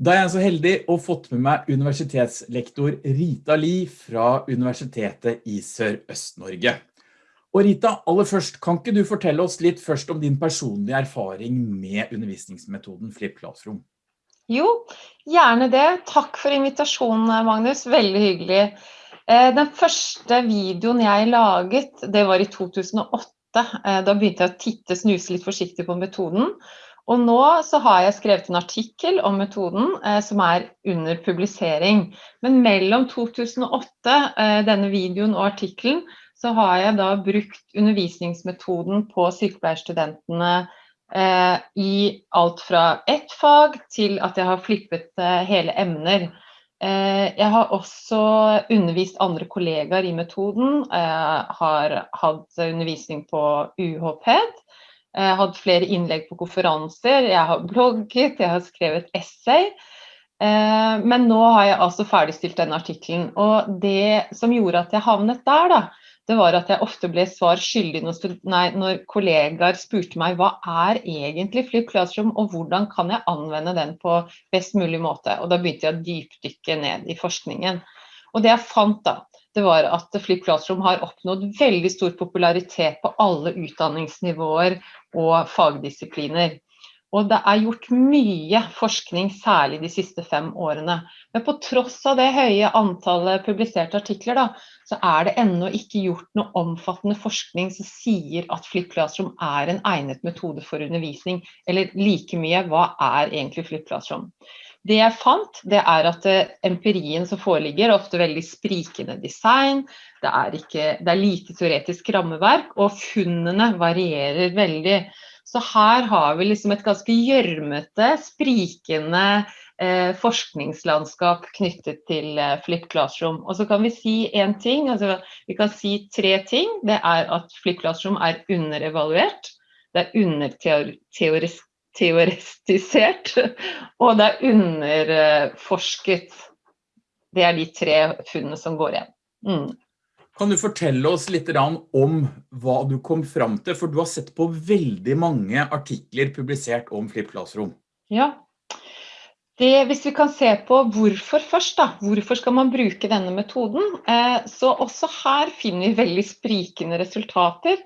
Da er jeg så heldig å fått med meg universitetslektor Rita Li fra Universitetet i Sør-Øst-Norge. Og Rita, aller først, kan ikke du fortelle oss litt først om din personlige erfaring med undervisningsmetoden Flip Classroom? Jo, gjerne det. Takk for invitasjonen, Magnus. Veldig hyggelig. Eh, den første videoen jeg laget, det var i 2008. Eh, da begynte jeg å titte, snuse litt forsiktig på metoden. Og nå så har jeg skrevet en artikkel om metoden eh, som er under publisering. Men mellom 2008, eh, denne videoen og artikkelen, så har jeg da brukt undervisningsmetoden på sykepleierstudentene eh, i alt fra ett fag til at jeg har flippet eh, hele emner. Eh, jeg har også undervist andre kollegaer i metoden, Jeg har hatt undervisning på UHPED, jeg har hatt flere innlegg på konferanser, jeg har blogget, jeg har skrevet essay. Eh, men nå har jeg altså ferdigstilt denne artikkelen. Og det som gjorde at jeg havnet der, da, det var at jeg ofte ble svar skyldig når, nei, når kollegaer spurte meg hva er egentlig Flip Classroom, og hvordan kan jeg anvende den på best mulig måte. Og da begynte jeg å dypdykke ned i forskningen. Og det jeg fant da, det var at Flip Classroom har oppnådd veldig stor popularitet på alle utdanningsnivåer og fagdisipliner. Og det er gjort mye forskning, særlig de siste fem årene. Men på tross av det høye antallet publiserte artikler, da, så er det ennå ikke gjort noe omfattende forskning som sier at Flip Classroom er en egnet metode for undervisning. Eller like mye, hva er egentlig Flip Classroom? Det jeg fant, det er at eh, empirien som foreligger, er ofte veldig sprikende design. Det er, ikke, det er lite teoretisk rammeverk, og funnene varierer veldig. Så her har vi liksom et ganske gjørmete, sprikende eh, forskningslandskap knyttet til eh, Flip Classroom. Og så kan vi si én ting, altså vi kan si tre ting. Det er at Flip Classroom er underevaluert. Det er underteorisk teoretisert, og det er underforsket. Det er de tre funnene som går igjen. Mm. Kan du fortelle oss litt om hva du kom fram til, for du har sett på veldig mange artikler publisert om Flip Classroom. Ja, det, hvis vi kan se på hvorfor først, da. Hvorfor skal man bruke denne metoden? Eh, så også her finner vi veldig sprikende resultater.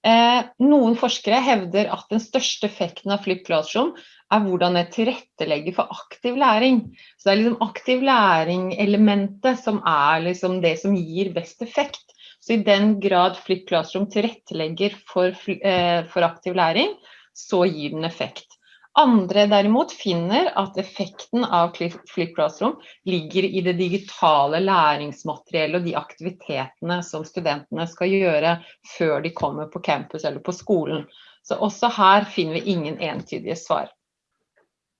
Eh, noen forskere hevder at den største effekten av Flip Classroom er hvordan det tilrettelegger for aktiv læring. Så det er liksom aktiv læring-elementet som er liksom det som gir best effekt. Så i den grad Flip Classroom tilrettelegger for, eh, for aktiv læring, så gir den effekt. Andre derimot finner at effekten av Flip Classroom ligger i det digitale læringsmateriellet og de aktivitetene som studentene skal gjøre før de kommer på campus eller på skolen. Så også her finner vi ingen entydige svar.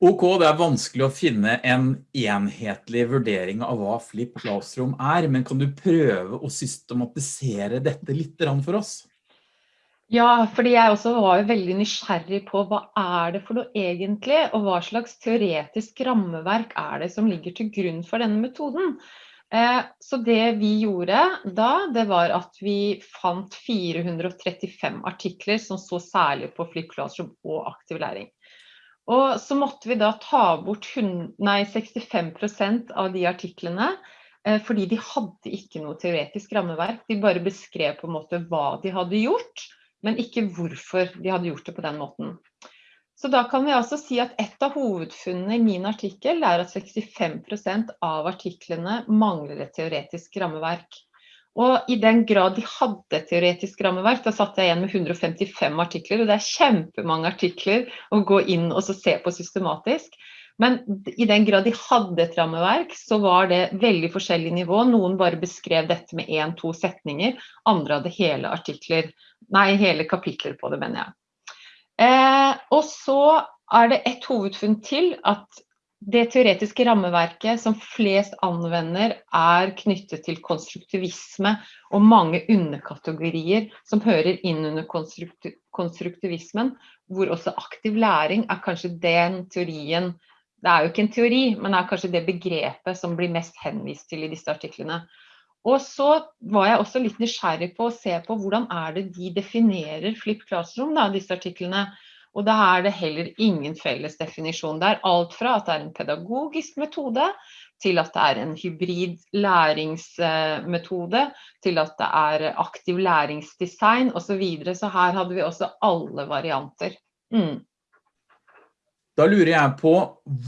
Ok, det er vanskelig å finne en enhetlig vurdering av hva Flip Classroom er, men kan du prøve å systematisere dette litt for oss? Ja, fordi jeg også var veldig nysgjerrig på hva er det for noe egentlig, og hva slags teoretisk rammeverk er det som ligger til grunn for denne metoden. Eh, så det vi gjorde da, det var at vi fant 435 artikler som så særlig på Flip Classroom og aktiv læring. Og så måtte vi da ta bort 100, nei, 65% av de artiklene, eh, fordi de hadde ikke noe teoretisk rammeverk. De bare beskrev på en måte hva de hadde gjort men ikke hvorfor de hadde gjort det på den måten. Så da kan vi altså si at et av hovedfunnene i min artikkel er at 65% av artiklene mangler et teoretisk rammeverk. Og i den grad de hadde et teoretisk rammeverk, da satt jeg igjen med 155 artikler, og det er kjempemange artikler å gå inn og se på systematisk. Men i den grad de hadde et rammeverk, så var det veldig forskjellig nivå. Noen bare beskrev dette med én-to setninger, andre hadde hele artikler, nei, hele kapitler på det, mener jeg. Eh, og så er det et hovedfunn til at det teoretiske rammeverket som flest anvender er knyttet til konstruktivisme og mange underkategorier som hører inn under konstruktivismen, hvor også aktiv læring er kanskje den teorien det er jo ikke en teori, men det er kanskje det begrepet som blir mest henvist til i disse artiklene. Og så var jeg også litt nysgjerrig på å se på hvordan er det de definerer flipp Classroom, da, disse artiklene. Og da er det heller ingen felles definisjon. Det er alt fra at det er en pedagogisk metode, til at det er en hybrid læringsmetode, til at det er aktiv læringsdesign osv. Så, videre. så her hadde vi også alle varianter. Mm. Da lurer jeg på,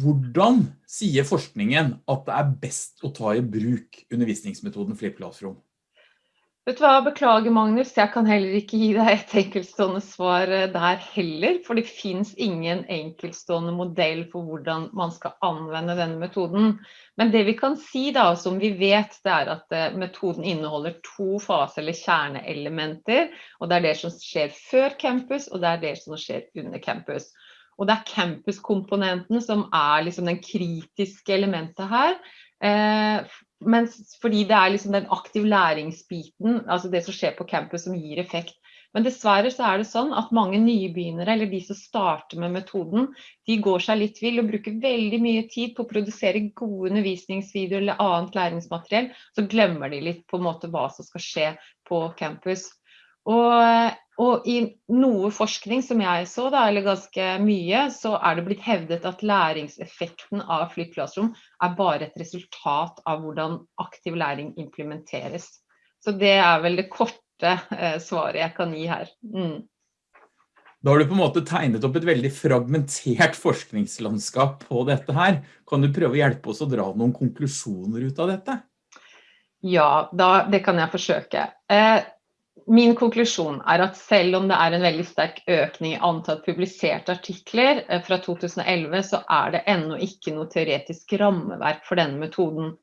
hvordan sier forskningen at det er best å ta i bruk undervisningsmetoden Flip Classroom? Vet du hva, beklager Magnus, jeg kan heller ikke gi deg et enkeltstående svar eh, der heller, for det finnes ingen enkeltstående modell for hvordan man skal anvende denne metoden. Men det vi kan si da, som vi vet, det er at eh, metoden inneholder to faser eller kjerneelementer, og det er det som skjer før campus, og det er det som skjer under campus. Og det er campuskomponenten som er liksom den kritiske elementet her. Eh, mens, fordi det er liksom den aktiv læringsbiten, altså det som skjer på campus som gir effekt. Men dessverre så er det sånn at mange nybegynnere, eller de som starter med metoden, de går seg litt vill og bruker veldig mye tid på å produsere gode undervisningsvideoer eller annet læringsmateriell. Så glemmer de litt på en måte hva som skal skje på campus. Og, og, i noe forskning som jeg så, da, eller ganske mye, så er det blitt hevdet at læringseffekten av Classroom er bare et resultat av hvordan aktiv læring implementeres. Så det er vel det korte eh, svaret jeg kan gi her. Mm. Da har du på en måte tegnet opp et veldig fragmentert forskningslandskap på dette her. Kan du prøve å hjelpe oss å dra noen konklusjoner ut av dette? Ja, da, det kan jeg forsøke. Eh, Min konklusjon er at selv om det er en veldig sterk økning i antall publiserte artikler eh, fra 2011, så er det ennå ikke noe teoretisk rammeverk for denne metoden.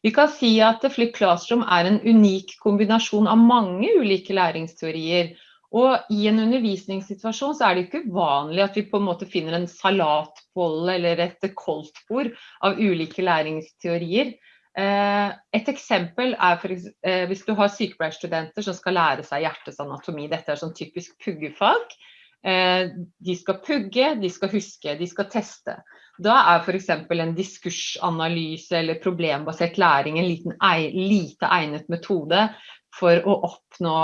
Vi kan si at Flip Classroom er en unik kombinasjon av mange ulike læringsteorier. Og i en undervisningssituasjon så er det ikke uvanlig at vi på en måte finner en salatbolle eller et koldtbord av ulike læringsteorier. Eh, et eksempel er for, eh, hvis du har sykepleierstudenter som skal lære seg hjertets anatomi. Dette er sånn typisk puggefag. Eh, de skal pugge, de skal huske, de skal teste. Da er f.eks. en diskursanalyse eller problembasert læring en liten, lite egnet metode for å oppnå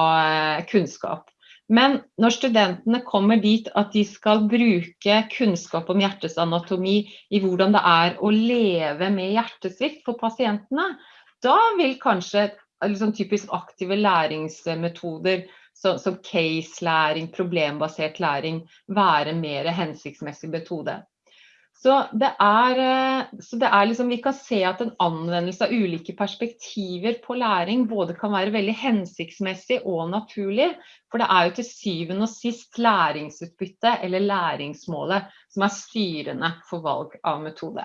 kunnskap. Men når studentene kommer dit at de skal bruke kunnskap om hjertets anatomi i hvordan det er å leve med hjertesvikt for pasientene, da vil kanskje liksom, typisk aktive læringsmetoder som, som case-læring, problembasert læring, være mer hensiktsmessig metode. Så det, er, eh, så det er liksom, Vi kan se at en anvendelse av ulike perspektiver på læring både kan være veldig hensiktsmessig og naturlig. For det er jo til syvende og sist læringsutbytte eller læringsmålet som er styrende for valg av metode.